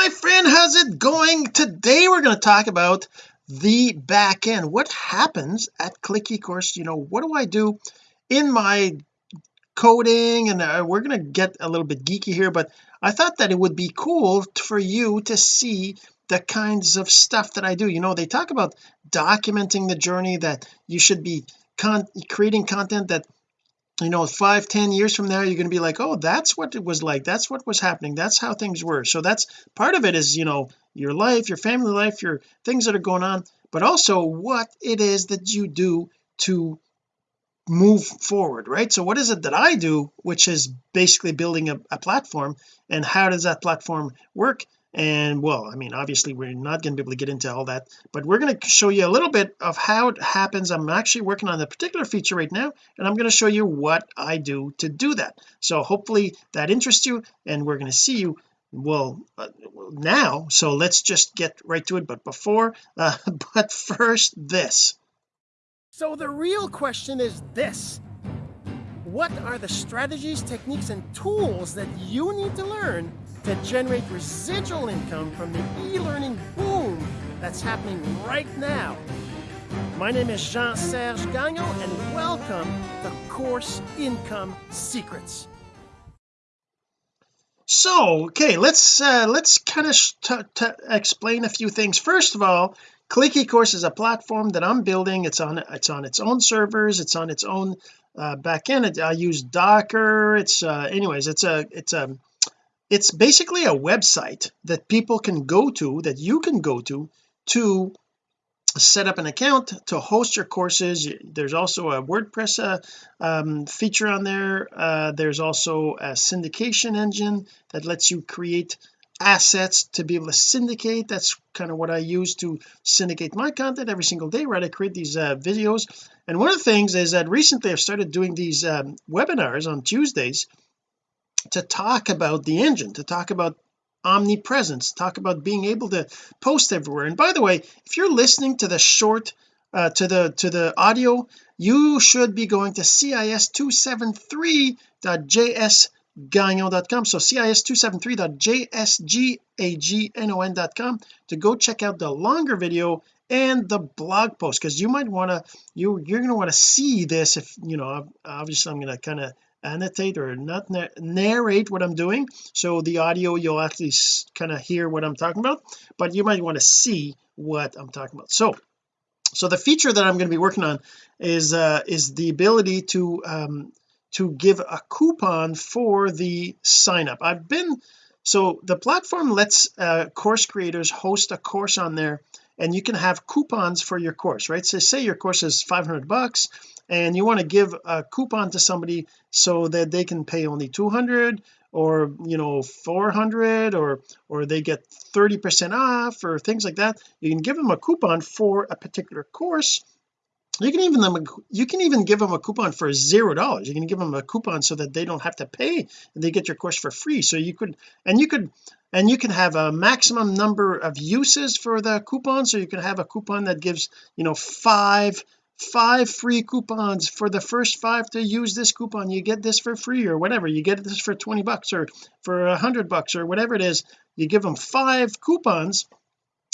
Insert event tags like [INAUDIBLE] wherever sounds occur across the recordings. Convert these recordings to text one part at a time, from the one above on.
my friend how's it going? Today we're going to talk about the back end. What happens at ClickACourse you know what do I do in my coding? And uh, we're going to get a little bit geeky here but I thought that it would be cool for you to see the kinds of stuff that I do. You know they talk about documenting the journey that you should be con creating content that you know five ten years from now you're going to be like oh that's what it was like. That's what was happening. That's how things were. So that's part of it is you know your life your family life your things that are going on but also what it is that you do to move forward right? So what is it that I do which is basically building a, a platform and how does that platform work and well I mean obviously we're not going to be able to get into all that but we're going to show you a little bit of how it happens. I'm actually working on a particular feature right now and I'm going to show you what I do to do that. So hopefully that interests you and we're going to see you well uh, now. So let's just get right to it. But before uh, [LAUGHS] but first this. So the real question is this. What are the strategies techniques and tools that you need to learn to generate residual income from the e-learning boom that's happening right now. My name is Jean-Serge Gagnon and welcome to Course Income Secrets. So okay let's uh, let's kind of explain a few things. First of all ClickACourse is a platform that I'm building. It's on it's on its own servers. It's on its own uh, backend I use Docker. It's uh, anyways it's a it's a it's basically a website that people can go to that you can go to to set up an account to host your courses. There's also a WordPress uh, um, feature on there. Uh, there's also a syndication engine that lets you create assets to be able to syndicate. That's kind of what I use to syndicate my content every single day right? I create these uh, videos. And one of the things is that recently I've started doing these um, webinars on Tuesdays to talk about the engine to talk about omnipresence talk about being able to post everywhere. And by the way if you're listening to the short uh, to the to the audio you should be going to cis273.jsgagnon.com so cis273.jsgagnon.com to go check out the longer video and the blog post because you might want to you you're going to want to see this if you know obviously I'm going to kind of annotate or not narrate what I'm doing. So the audio you'll actually kind of hear what I'm talking about but you might want to see what I'm talking about. So so the feature that I'm going to be working on is uh is the ability to um to give a coupon for the sign up I've been so the platform lets uh course creators host a course on there and you can have coupons for your course right? So say your course is 500 bucks and you want to give a coupon to somebody so that they can pay only 200 or you know 400 or or they get 30 percent off or things like that you can give them a coupon for a particular course. You can even them you can even give them a coupon for zero dollars. You can give them a coupon so that they don't have to pay and they get your course for free. So you could and you could and you can have a maximum number of uses for the coupon. So you can have a coupon that gives you know five five free coupons for the first five to use this coupon. You get this for free or whatever. You get this for 20 bucks or for a hundred bucks or whatever it is. You give them five coupons.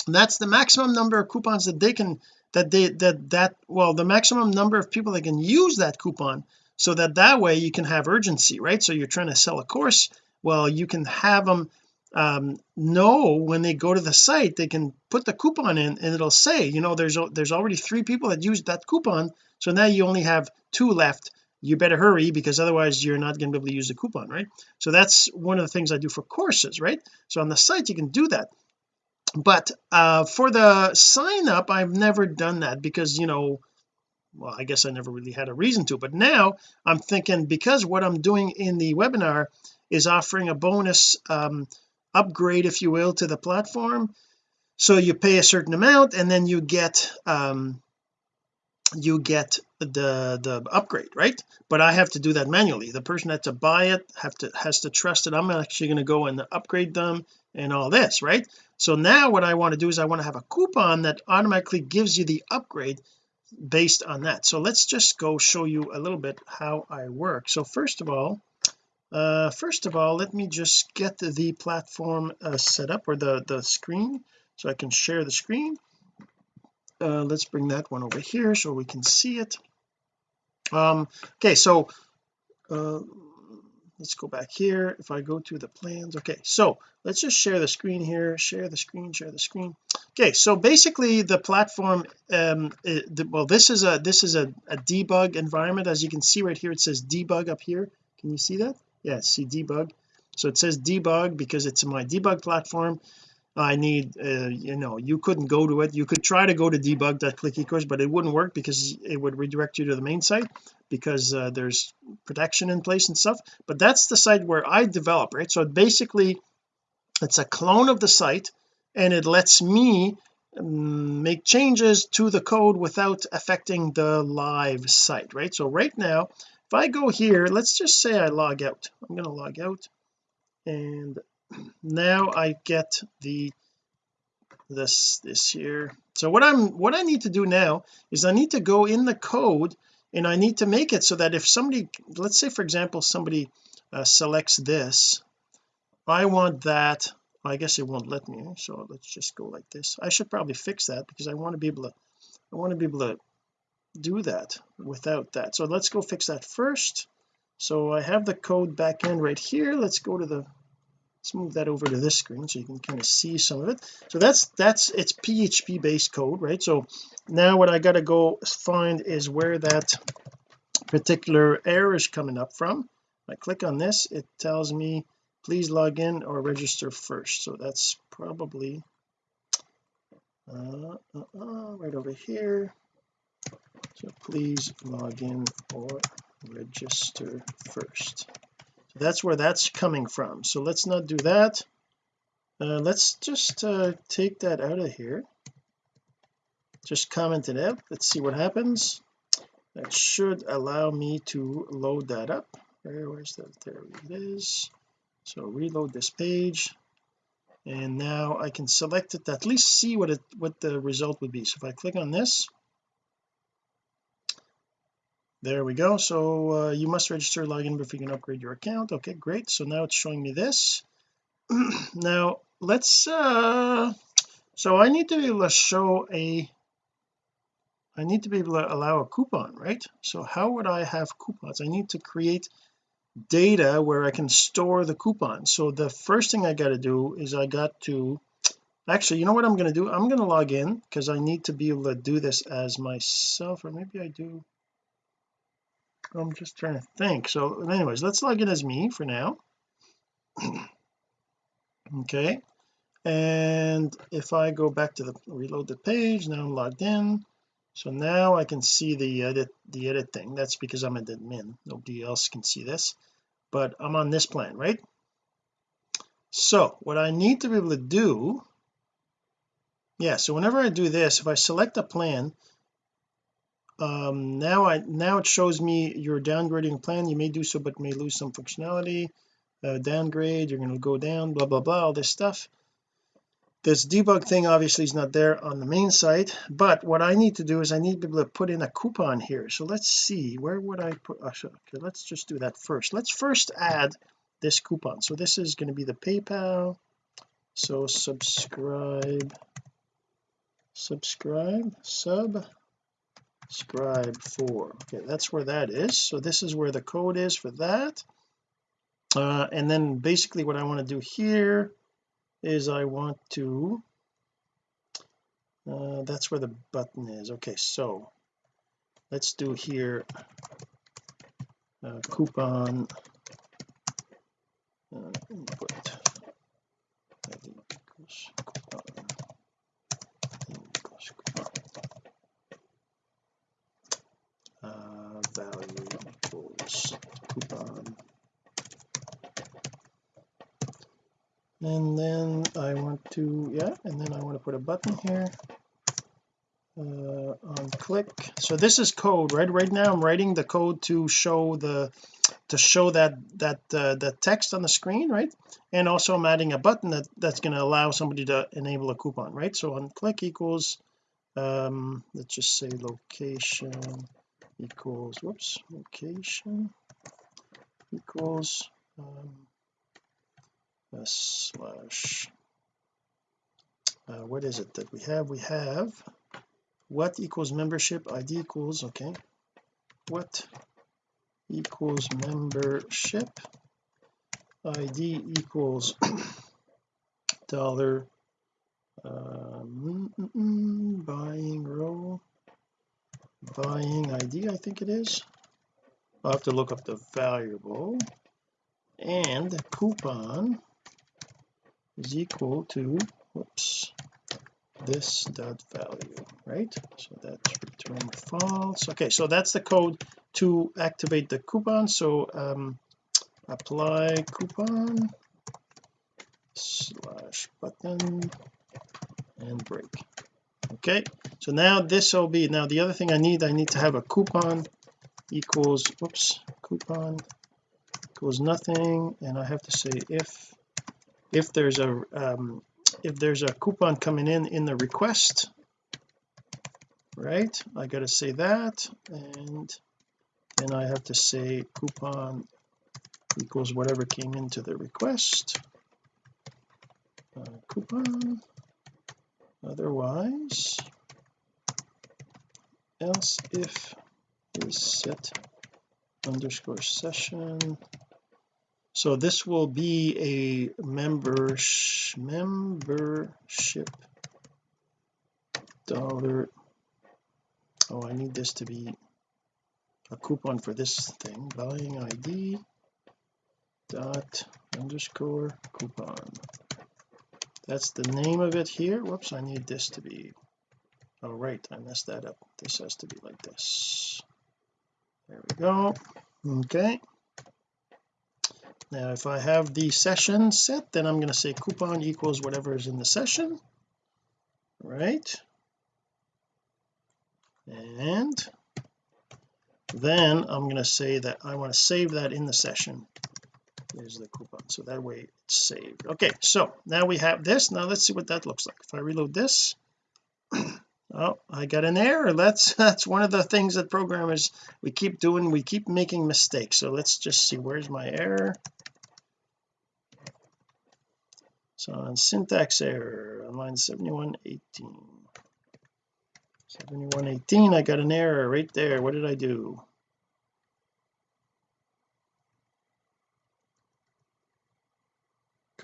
That's the maximum number of coupons that they can that they that that well the maximum number of people that can use that coupon so that that way you can have urgency right? So you're trying to sell a course. Well you can have them um, know when they go to the site they can put the coupon in and it'll say you know there's there's already three people that used that coupon. So now you only have two left. You better hurry because otherwise you're not going to be able to use the coupon right? So that's one of the things I do for courses right? So on the site you can do that. But uh for the sign up I've never done that because you know well I guess I never really had a reason to. But now I'm thinking because what I'm doing in the webinar is offering a bonus um upgrade if you will to the platform. So you pay a certain amount and then you get um you get the the upgrade right? But I have to do that manually. The person that to buy it have to has to trust that I'm actually going to go and upgrade them and all this right? So now what I want to do is I want to have a coupon that automatically gives you the upgrade based on that. So let's just go show you a little bit how I work. So first of all uh first of all let me just get the platform uh, set up or the the screen so I can share the screen. Uh let's bring that one over here so we can see it. Um okay so uh let's go back here. If I go to the plans okay so let's just share the screen here. Share the screen share the screen. Okay so basically the platform um it, the, well this is a this is a, a debug environment. As you can see right here it says debug up here. Can you see that yeah see debug. So it says debug because it's my debug platform. I need uh, you know you couldn't go to it. You could try to go to debug.clickacourse but it wouldn't work because it would redirect you to the main site because uh, there's protection in place and stuff. But that's the site where I develop right? So basically it's a clone of the site and it lets me make changes to the code without affecting the live site right? So right now if I go here let's just say I log out. I'm going to log out. And now I get the this this here. So what I'm what I need to do now is I need to go in the code and I need to make it so that if somebody let's say for example somebody uh, selects this I want that I guess it won't let me so let's just go like this. I should probably fix that because I want to be able to I want to be able to do that without that. So let's go fix that first. So I have the code back end right here. Let's go to the let's move that over to this screen so you can kind of see some of it. So that's that's it's PHP based code right? So now what I got to go find is where that particular error is coming up from. I click on this it tells me please log in or register first. So that's probably uh, uh, uh, right over here. So please log in or register first. So that's where that's coming from. So let's not do that. Uh, let's just uh, take that out of here. Just comment it out let's see what happens. That should allow me to load that up. Where where's that? There it is so reload this page. And now I can select it to at least see what it what the result would be. So if I click on this there we go. So uh, you must register login before you can upgrade your account. Okay great. So now it's showing me this. [CLEARS THROAT] Now let's uh so I need to be able to show a I need to be able to allow a coupon right? So how would I have coupons? I need to create data where I can store the coupon so the first thing I got to do is I got to actually you know what I'm going to do? I'm going to log in because I need to be able to do this as myself or maybe I do. I'm just trying to think. So anyways let's log in as me for now. [CLEARS THROAT] Okay. And if I go back to the reload the page now I'm logged in so now I can see the edit the edit thing. That's because I'm an admin nobody else can see this. But I'm on this plan right? So what I need to be able to do yeah so whenever I do this if I select a plan um now I now it shows me you're downgrading plan. You may do so but may lose some functionality. Uh, downgrade you're going to go down blah blah blah all this stuff this debug thing obviously is not there on the main site but what I need to do is I need to be able to put in a coupon here. So let's see where would I put oh, okay let's just do that first. Let's first add this coupon. So this is going to be the PayPal. So subscribe subscribe sub scribe for. Okay that's where that is. So this is where the code is for that. Uh, and then basically what I want to do here is I want to uh, that's where the button is. Okay so let's do here uh, coupon uh, input. Uh, value equals coupon and then I want to yeah and then I want to put a button here uh, on click. So this is code right right now I'm writing the code to show the to show that that uh, the text on the screen right? And also I'm adding a button that that's going to allow somebody to enable a coupon right? So on click equals um let's just say location equals whoops location equals um, slash uh, what is it that we have? We have what equals membership id equals okay. What equals membership id equals [COUGHS] dollar um, mm, mm, mm, buying row buying id I think it is. I'll have to look up the variable. And coupon is equal to whoops this dot value right? So that's return false. Okay so that's the code to activate the coupon. So um apply coupon slash button and break. Okay so now this will be now the other thing I need I need to have a coupon equals whoops coupon equals nothing. And I have to say if if there's a um, if there's a coupon coming in in the request right? I got to say that and then I have to say coupon equals whatever came into the request. Uh, coupon otherwise else if is set underscore session so this will be a member membership dollar. Oh I need this to be a coupon for this thing. Buying ID dot underscore coupon. That's the name of it here. Whoops I need this to be. Oh right I messed that up. This has to be like this. There we go. Okay now if I have the session set then I'm going to say coupon equals whatever is in the session. Right? And then I'm going to say that I want to save that in the session. There's the coupon so that way it's saved. Okay so now we have this. Now let's see what that looks like. If I reload this [CLEARS THROAT] oh I got an error. That's [LAUGHS] that's one of the things that programmers we keep doing we keep making mistakes. So let's just see where's my error? So on syntax error on line 7118 7118 I got an error right there. What did I do?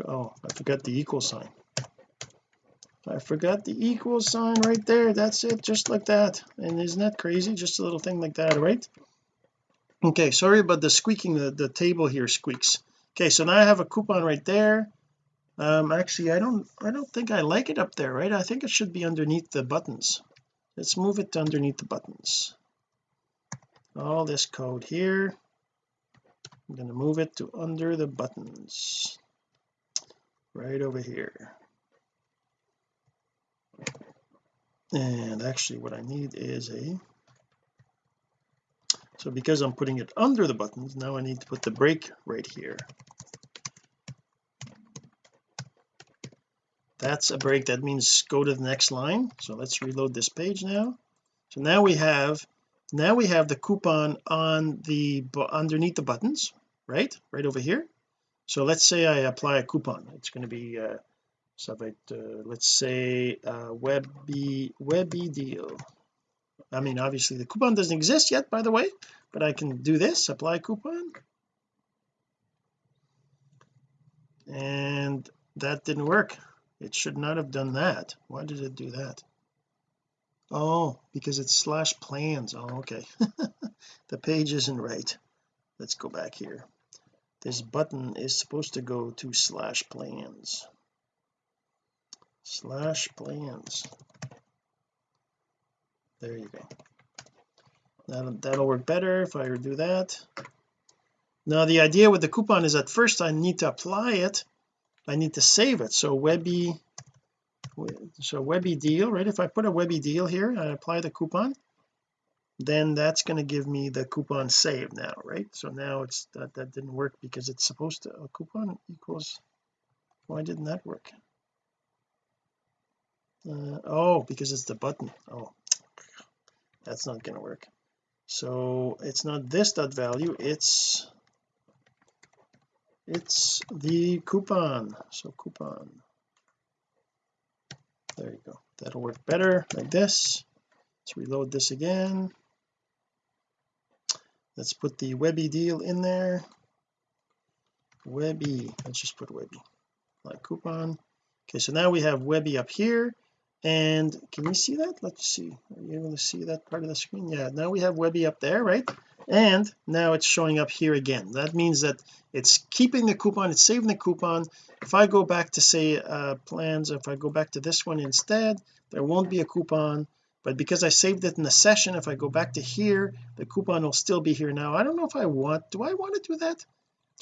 Oh I forgot the equal sign I forgot the equal sign right there. That's it just like that. And isn't that crazy? Just a little thing like that right? Okay sorry about the squeaking the, the table here squeaks. Okay so now I have a coupon right there. Um actually I don't I don't think I like it up there right? I think it should be underneath the buttons. Let's move it to underneath the buttons. All this code here. I'm going to move it to under the buttons. Right over here and actually what I need is a so because I'm putting it under the buttons now I need to put the break right here. That's a break. That means go to the next line. So let's reload this page now. So now we have now we have the coupon on the underneath the buttons right? Right over here. So let's say I apply a coupon. It's going to be uh so if I, uh, let's say uh webby webby deal. I mean obviously the coupon doesn't exist yet by the way but I can do this apply coupon. And that didn't work. It should not have done that. Why did it do that? Oh because it's slash plans. Oh okay. [LAUGHS] The page isn't right. Let's go back here. This button is supposed to go to slash plans slash plans. There you go. That'll, that'll work better if I do that. Now the idea with the coupon is at first I need to apply it. I need to save it. So webby so webby deal right? If I put a webby deal here I apply the coupon then that's going to give me the coupon save now right? So now it's that that didn't work because it's supposed to a coupon equals why didn't that work uh, oh because it's the button. Oh that's not going to work. So it's not this dot value it's it's the coupon. So coupon. There you go. That'll work better like this. Let's reload this again. Let's put the Webby deal in there. Webby. Let's just put Webby like coupon. Okay so now we have Webby up here and can you see that? Let's see. Are you able to see that part of the screen? Yeah now we have Webby up there right? And now it's showing up here again. That means that it's keeping the coupon it's saving the coupon. If I go back to say uh plans if I go back to this one instead there won't be a coupon. But because I saved it in the session if I go back to here the coupon will still be here. Now I don't know if I want do I want to do that?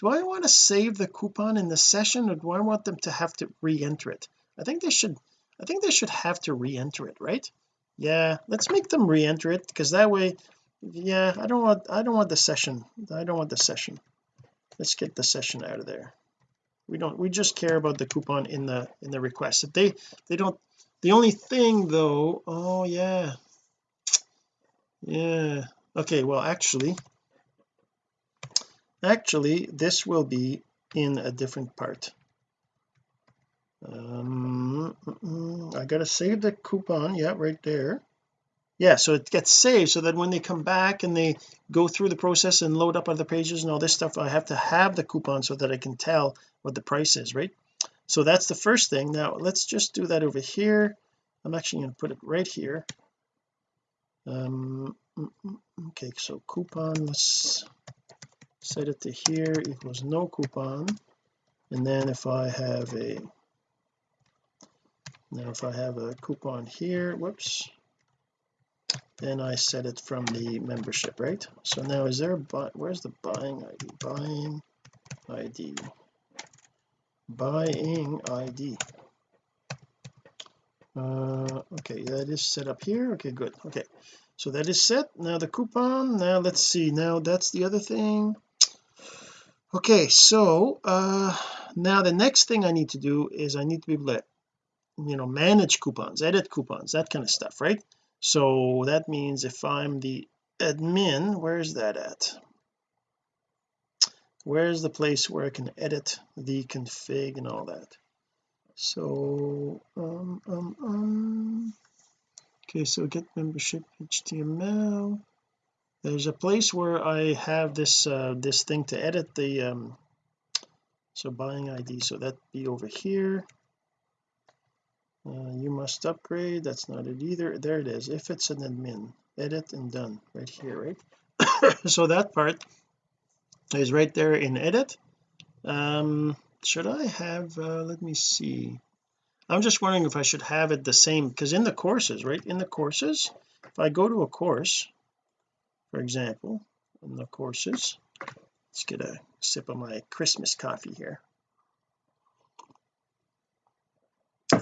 Do I want to save the coupon in the session or do I want them to have to re-enter it? I think they should I think they should have to re-enter it right? Yeah let's make them re-enter it because that way yeah I don't want I don't want the session I don't want the session. Let's get the session out of there. We don't we just care about the coupon in the in the request. If they they don't the only thing though oh yeah. Yeah okay well actually actually this will be in a different part um I gotta save the coupon yeah right there. Yeah so it gets saved so that when they come back and they go through the process and load up other pages and all this stuff I have to have the coupon so that I can tell what the price is right? So that's the first thing. Now let's just do that over here. I'm actually going to put it right here. Um okay so coupon let's set it to here equals no coupon. And then if I have a now if I have a coupon here whoops then I set it from the membership right? So now is there a where's the buying ID buying ID buying ID uh okay that is set up here. Okay good. Okay. So that is set. Now the coupon. Now let's see. Now that's the other thing. Okay so uh now the next thing I need to do is I need to be able to you know manage coupons edit coupons that kind of stuff right? So that means if I'm the admin where's that at? Where's the place where I can edit the config and all that? So um um um okay so get membership HTML there's a place where I have this uh this thing to edit the um so buying ID so that be over here uh, you must upgrade. That's not it either. There it is. If it's an admin edit and done. Right here right? [COUGHS] So that part is right there in edit. Um should I have uh, let me see. I'm just wondering if I should have it the same because in the courses right? In the courses if I go to a course for example in the courses let's get a sip of my Christmas coffee here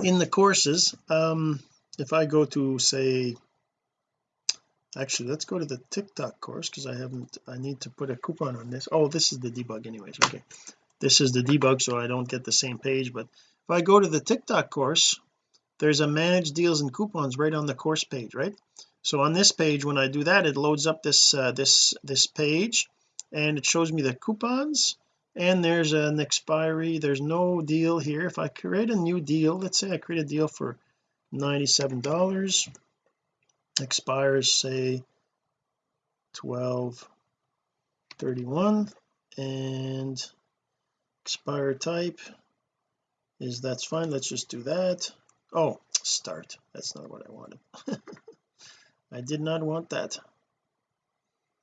in the courses um if I go to say actually let's go to the TikTok course because I haven't I need to put a coupon on this. Oh this is the debug anyways okay. This is the debug so I don't get the same page but if I go to the TikTok course there's a manage deals and coupons right on the course page right? So on this page when I do that it loads up this uh, this this page and it shows me the coupons and there's an expiry. There's no deal here. If I create a new deal let's say I create a deal for 97 dollars expires say 12 31 and expire type is that's fine let's just do that. Oh start. That's not what I wanted. [LAUGHS] I did not want that.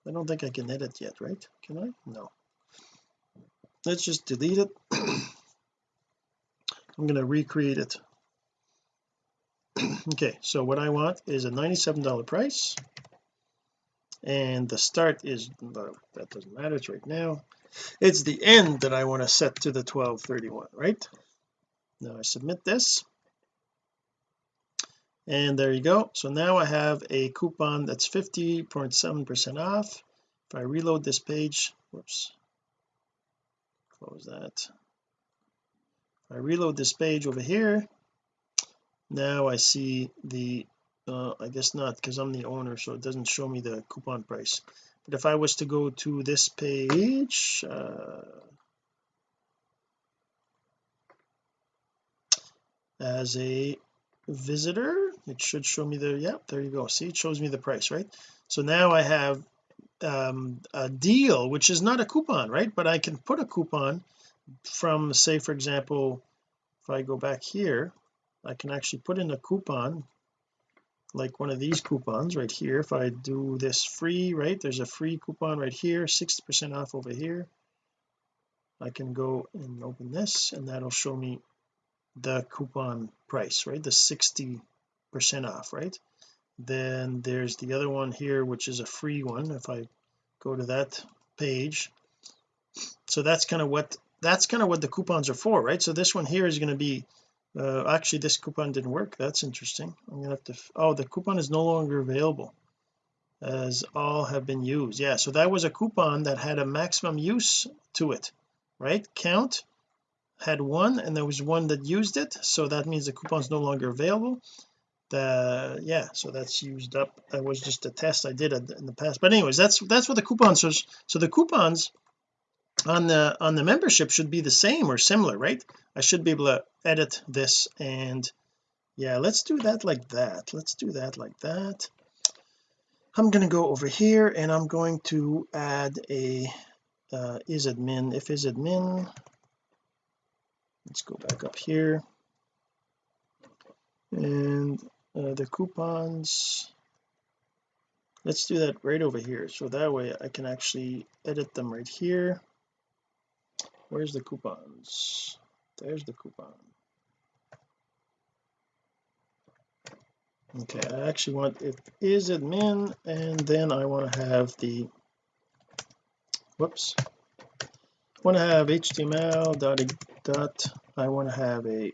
I don't think I can edit yet right? Can I? No let's just delete it. [CLEARS THROAT] I'm going to recreate it. [CLEARS THROAT] Okay so what I want is a $97 price. And the start is that doesn't matter it's right now. It's the end that I want to set to the 1231 right? Now I submit this. And there you go. So now I have a coupon that's 50.7 percent off. If I reload this page whoops close that. I reload this page over here now I see the uh, I guess not because I'm the owner so it doesn't show me the coupon price. But if I was to go to this page uh, as a visitor it should show me the yeah there you go. See it shows me the price right? So now I have um, a deal which is not a coupon right? But I can put a coupon from say for example if I go back here I can actually put in a coupon like one of these coupons right here. If I do this free right there's a free coupon right here 60 percent off over here. I can go and open this and that'll show me the coupon price right? The 60 percent off right then there's the other one here which is a free one if I go to that page. So that's kind of what that's kind of what the coupons are for right? So this one here is going to be uh, actually this coupon didn't work. That's interesting. I'm gonna have to oh the coupon is no longer available as all have been used. Yeah so that was a coupon that had a maximum use to it right? Count had one and there was one that used it so that means the coupon is no longer available the yeah so that's used up. That was just a test I did in the past. But anyways that's that's what the coupons is so the coupons on the on the membership should be the same or similar right? I should be able to edit this and yeah let's do that like that. Let's do that like that. I'm going to go over here and I'm going to add a uh, is admin if is admin let's go back up here. And uh, the coupons. Let's do that right over here. So that way I can actually edit them right here. Where's the coupons? There's the coupon. Okay I actually want it is admin and then I want to have the whoops. I want to have HTML dot dot I want to have a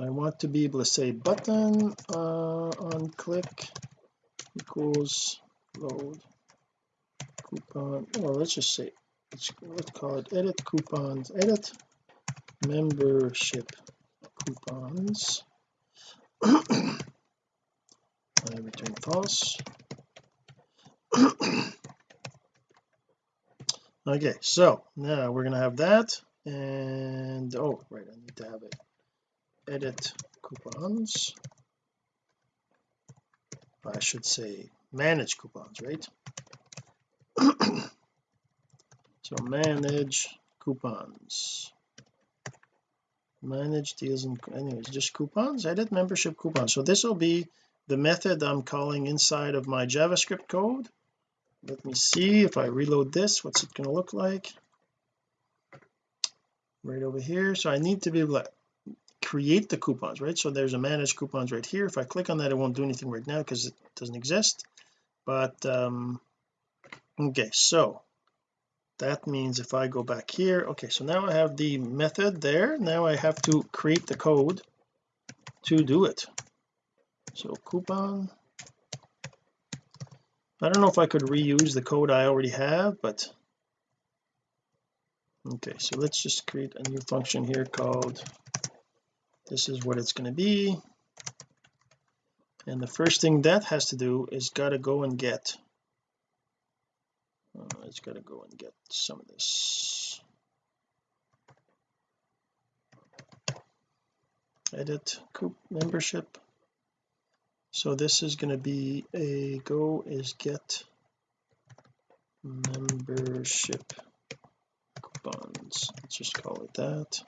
I want to be able to say button uh, on click equals load coupon. Well let's just say let's, let's call it edit coupons edit membership coupons. [COUGHS] I return false. [COUGHS] Okay so now we're gonna have that and oh right I need to have it edit coupons. I should say manage coupons right? [CLEARS THROAT] So manage coupons. Manage deals and anyways just coupons edit membership coupons. So this will be the method I'm calling inside of my JavaScript code. Let me see if I reload this what's it going to look like? Right over here. So I need to be able create the coupons right? So there's a manage coupons right here. If I click on that it won't do anything right now because it doesn't exist. But um okay so that means if I go back here okay so now I have the method there. Now I have to create the code to do it. So coupon. I don't know if I could reuse the code I already have but okay so let's just create a new function here called this is what it's going to be. And the first thing that has to do is got to go and get uh, it's got to go and get some of this. Edit coop membership. So this is going to be a go is get membership coupons. Let's just call it that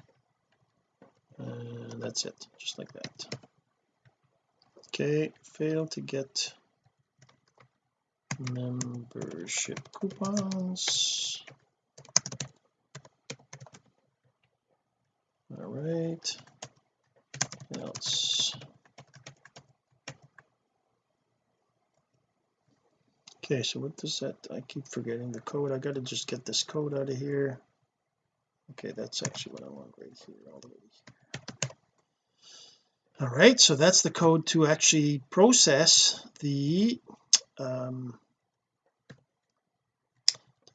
and that's it just like that. Okay fail to get membership coupons. All right. Else? Okay so what does that I keep forgetting the code. I got to just get this code out of here okay that's actually what I want right here all the way here. All right so that's the code to actually process the um,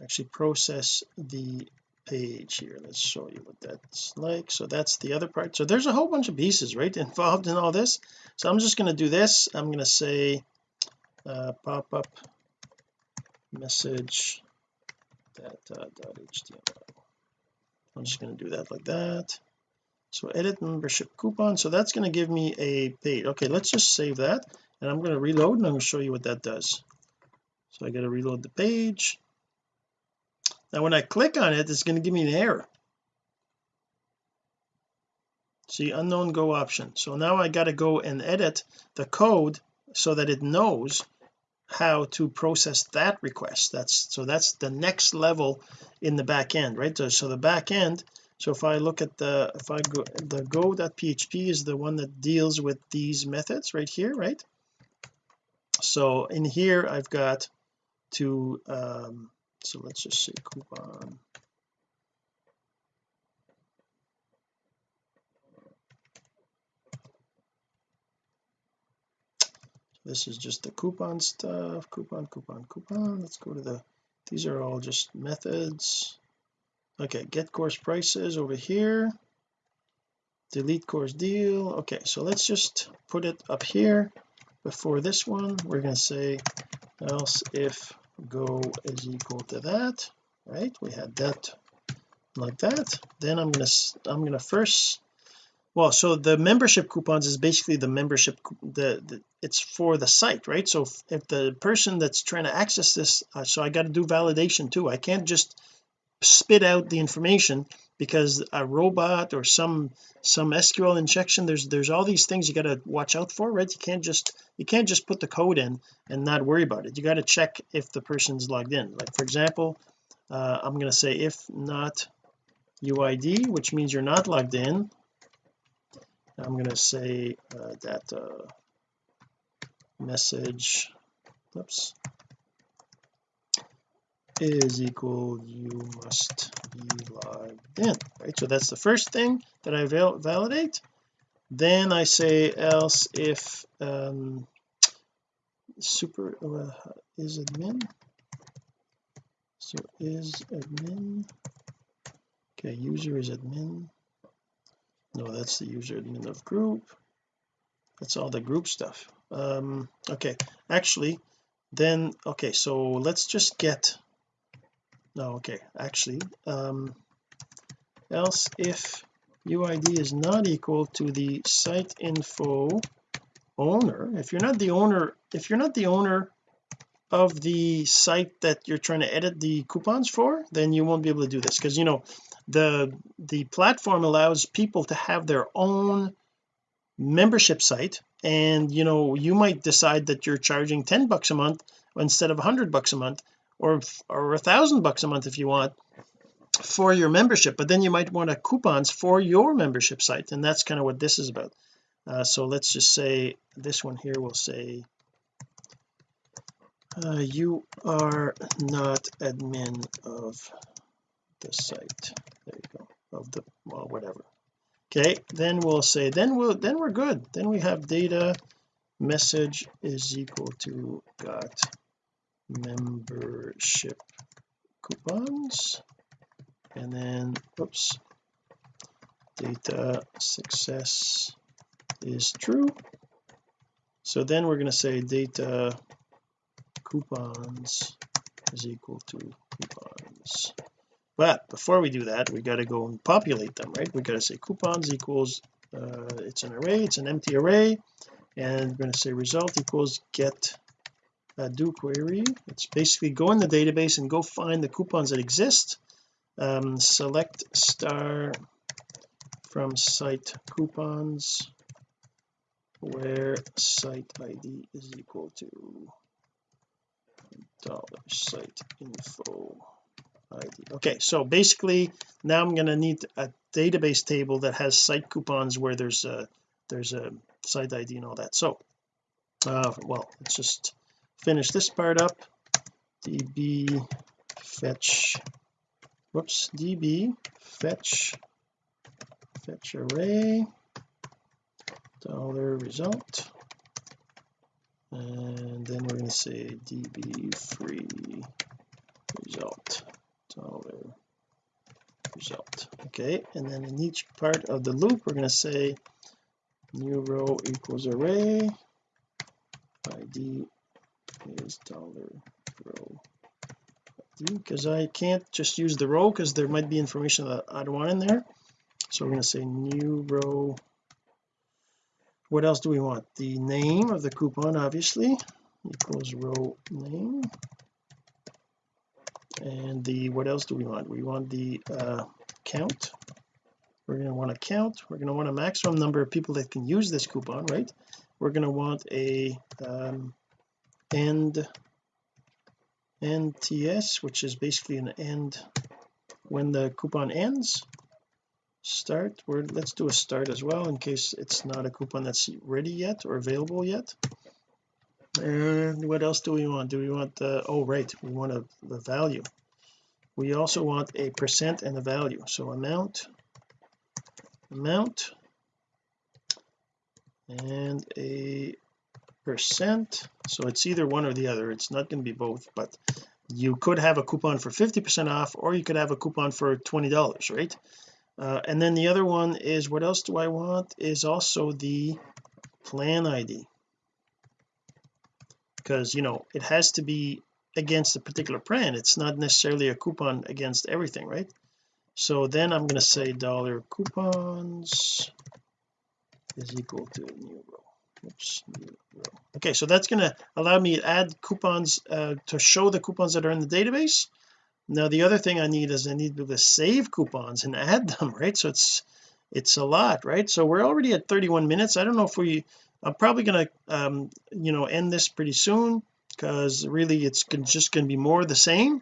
actually process the page here. Let's show you what that's like. So that's the other part. So there's a whole bunch of pieces right [LAUGHS] involved in all this. So I'm just going to do this. I'm going to say uh, pop up message data.html I'm just going to do that like that. So edit membership coupon. So that's going to give me a page okay let's just save that and I'm going to reload and I'm going to show you what that does. So I got to reload the page. Now when I click on it it's going to give me an error. See unknown go option. So now I got to go and edit the code so that it knows how to process that request. That's so that's the next level in the back end right? So, so the back end so if I look at the if I go the go.php is the one that deals with these methods right here right? So in here I've got to um so let's just say coupon this is just the coupon stuff. Coupon coupon coupon. Let's go to the these are all just methods. Okay get course prices over here. Delete course deal. Okay so let's just put it up here. Before this one we're going to say else if go is equal to that right? We had that like that. Then I'm going to I'm going to first well so the membership coupons is basically the membership the, the it's for the site right? So if, the person that's trying to access this uh, so I got to do validation too. I can't just spit out the information because a robot or some some SQL injection there's there's all these things you got to watch out for right? You can't just you can't just put the code in and not worry about it. You got to check if the person's logged in. Like for example uh, I'm going to say if not UID which means you're not logged in I'm going to say uh, that uh, message oops is equal you must be logged in right? So that's the first thing that I val validate. Then I say else if um super uh, is admin. So is admin okay user is admin. No that's the user admin of group. That's all the group stuff um okay. Actually then okay so let's just get no okay actually um else if UID is not equal to the site info owner if you're not the owner if you're not the owner of the site that you're trying to edit the coupons for then you won't be able to do this. Because you know the the platform allows people to have their own membership site and you know you might decide that you're charging 10 bucks a month instead of 100 bucks a month or or a thousand bucks a month if you want for your membership. But then you might want a coupons for your membership site and that's kind of what this is about. Uh, so let's just say this one here will say uh, you are not admin of the site. There you go. Of the well whatever okay then we'll say then we'll then we're good. Then we have data message is equal to got membership coupons. And then oops data success is true. So then we're going to say data coupons is equal to coupons but before we do that we got to go and populate them right? We got to say coupons equals uh, it's an array it's an empty array. And we're going to say result equals get uh, do query. It's basically go in the database and go find the coupons that exist. Um, select star from site coupons where site ID is equal to dollar site info okay so basically now I'm going to need a database table that has site coupons where there's a there's a site ID and all that. So uh well let's just finish this part up. Db fetch whoops db fetch fetch array dollar result and then we're going to say db free Oh, dollar result. Okay and then in each part of the loop we're going to say new row equals array id is dollar row because I can't just use the row because there might be information that I don't want in there. So we're going to say new row. What else do we want? The name of the coupon obviously equals row name and the what else do we want? We want the uh, count. We're going to want a count. We're going to want a maximum number of people that can use this coupon right? We're going to want a um, end NTS which is basically an end. When the coupon ends start we're let's do a start as well in case it's not a coupon that's ready yet or available yet and what else do we want? Do we want the oh right we want a the value. We also want a percent and a value. So amount amount and a percent. So it's either one or the other. It's not going to be both but you could have a coupon for 50 percent off or you could have a coupon for 20 dollars right? Uh, and then the other one is what else do I want? Is also the plan ID because you know it has to be against a particular plan it's not necessarily a coupon against everything right? So then I'm going to say dollar coupons is equal to new row. Oops new row. Okay so that's going to allow me to add coupons uh, to show the coupons that are in the database. Now the other thing I need is I need to to save coupons and [LAUGHS] add them right? So it's it's a lot right? So we're already at 31 minutes. I don't know if we I'm probably going to um you know end this pretty soon because really it's just going to be more the same.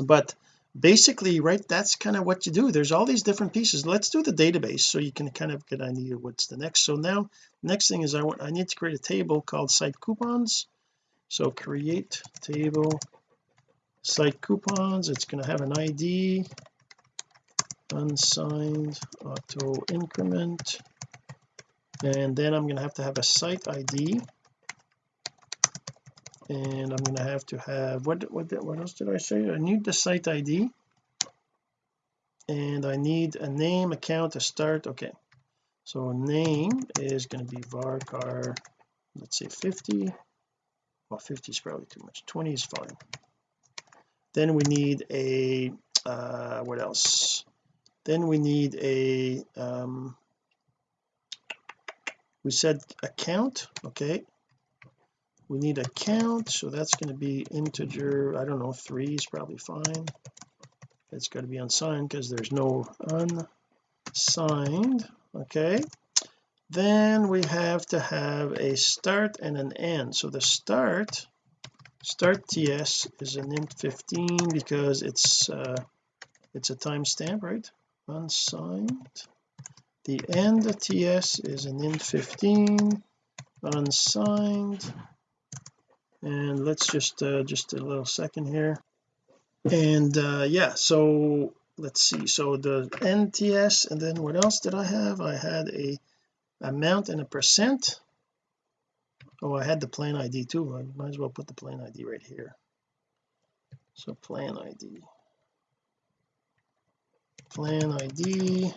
But basically right that's kind of what you do. There's all these different pieces. Let's do the database so you can kind of get an idea what's the next. So now next thing is I want I need to create a table called site coupons. So create table site coupons. It's going to have an ID unsigned auto increment and then I'm going to have to have a site ID and I'm going to have to have what what what else did I say? I need the site ID and I need a name account to start okay. So name is going to be varchar let's say 50 well 50 is probably too much 20 is fine. Then we need a uh what else? Then we need a um we said account okay. We need a count so that's going to be integer I don't know three is probably fine. It's got to be unsigned because there's no unsigned okay. Then we have to have a start and an end. So the start start ts is an int 15 because it's uh it's a timestamp right? Unsigned the end ts is an int 15 unsigned. And let's just uh just a little second here. And uh yeah so let's see. So the nts and then what else did I have? I had a amount and a percent. Oh I had the plan ID too. I might as well put the plan ID right here. So plan ID plan ID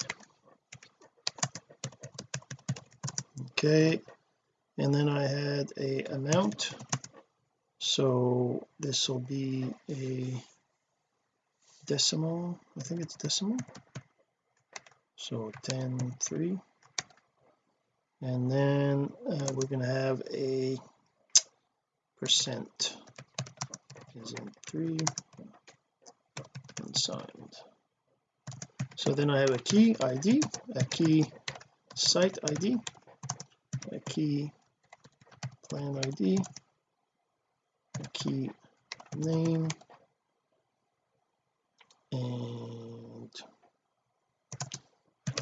okay and then I had a amount. So this will be a decimal I think it's decimal. So 10 3 and then uh, we're going to have a percent. Is in 3 unsigned so then I have a key ID a key site ID a key plan ID a key name. And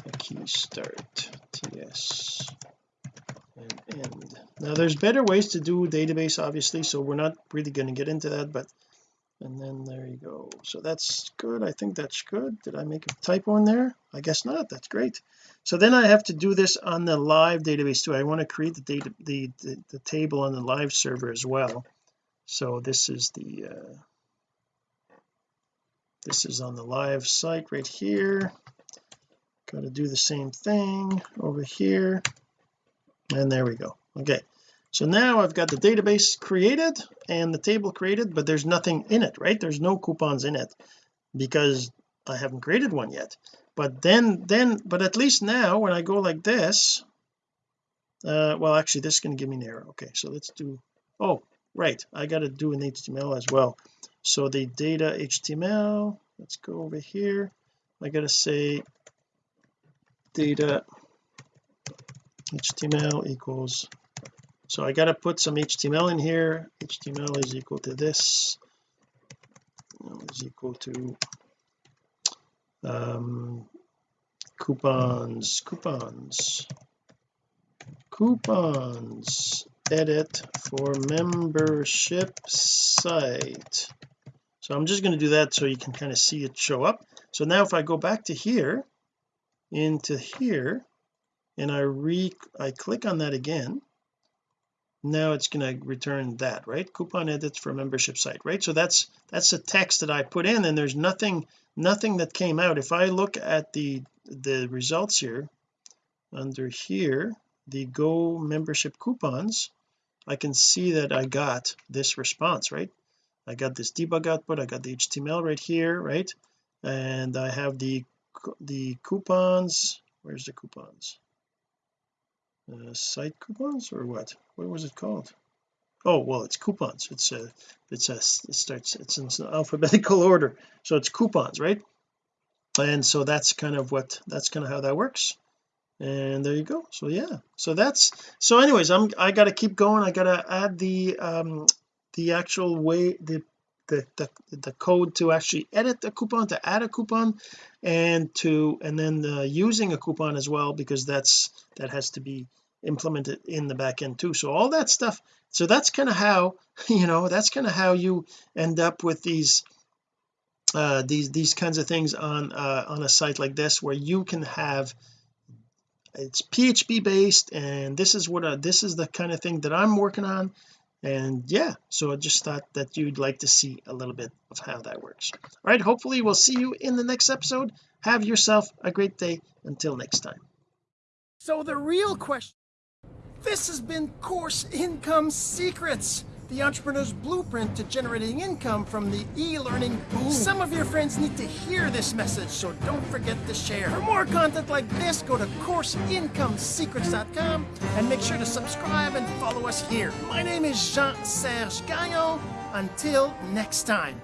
a key start ts and end. Now there's better ways to do database obviously so we're not really going to get into that but and then there you go. So that's good. I think that's good. Did I make a typo in there? I guess not. That's great. So then I have to do this on the live database too. I want to create the data the, the, the table on the live server as well. So this is the uh, this is on the live site right here. Got to do the same thing over here. And there we go. Okay so now I've got the database created and the table created but there's nothing in it right? There's no coupons in it because I haven't created one yet. But then then but at least now when I go like this uh well actually this is going to give me an error. Okay so let's do oh right. I got to do an HTML as well. So the data HTML let's go over here. I got to say data HTML equals so I got to put some HTML in here. HTML is equal to this. Is equal to um coupons coupons coupons. Edit for membership site. So I'm just going to do that so you can kind of see it show up. So now if I go back to here into here and I re I click on that again now it's going to return that right? Coupon edits for membership site right? So that's that's the text that I put in and there's nothing nothing that came out. If I look at the the results here under here the go membership coupons I can see that I got this response right? I got this debug output I got the HTML right here right? And I have the the coupons where's the coupons uh, site coupons or what? What was it called? Oh well it's coupons. It's a it's a it starts it's in alphabetical [LAUGHS] order. So it's coupons right? And so that's kind of what that's kind of how that works. And there you go. So yeah. So that's so anyways I'm I got to keep going. I got to add the um the actual way the the, the the code to actually edit the coupon to add a coupon and to and then uh, using a coupon as well because that's that has to be implemented in the back end too. So all that stuff so that's kind of how [LAUGHS] you know that's kind of how you end up with these uh these these kinds of things on uh on a site like this where you can have it's PHP based and this is what uh, this is the kind of thing that I'm working on and yeah so I just thought that you'd like to see a little bit of how that works. All right hopefully we'll see you in the next episode. Have yourself a great day. Until next time. So the real question this has been course income secrets the entrepreneur's blueprint to generating income from the e-learning boom. Some of your friends need to hear this message, so don't forget to share. For more content like this, go to CourseIncomeSecrets.com and make sure to subscribe and follow us here. My name is Jean-Serge Gagnon. Until next time.